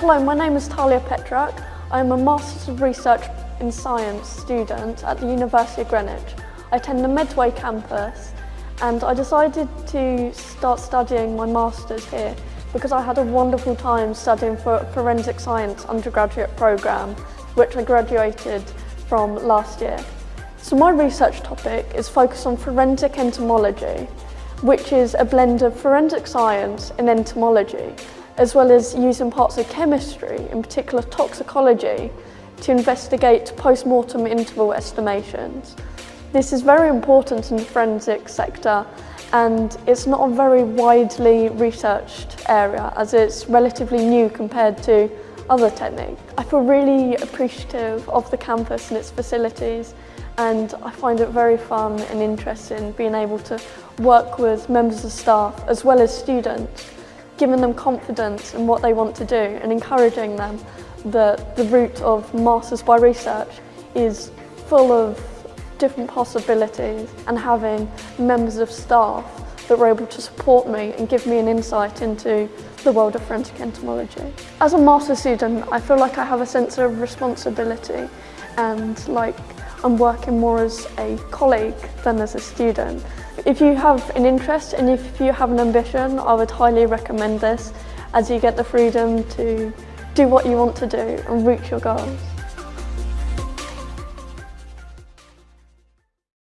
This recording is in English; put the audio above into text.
Hello, my name is Talia Petrak. I am a Masters of Research in Science student at the University of Greenwich. I attend the Medway campus and I decided to start studying my Masters here because I had a wonderful time studying for a Forensic Science undergraduate programme which I graduated from last year. So my research topic is focused on forensic entomology which is a blend of forensic science and entomology as well as using parts of chemistry, in particular toxicology, to investigate post-mortem interval estimations. This is very important in the forensic sector and it's not a very widely researched area as it's relatively new compared to other techniques. I feel really appreciative of the campus and its facilities and I find it very fun and interesting being able to work with members of staff as well as students giving them confidence in what they want to do and encouraging them that the route of Masters by Research is full of different possibilities and having members of staff that were able to support me and give me an insight into the world of forensic entomology. As a Masters student, I feel like I have a sense of responsibility and like I'm working more as a colleague than as a student. If you have an interest and if you have an ambition, I would highly recommend this as you get the freedom to do what you want to do and reach your goals.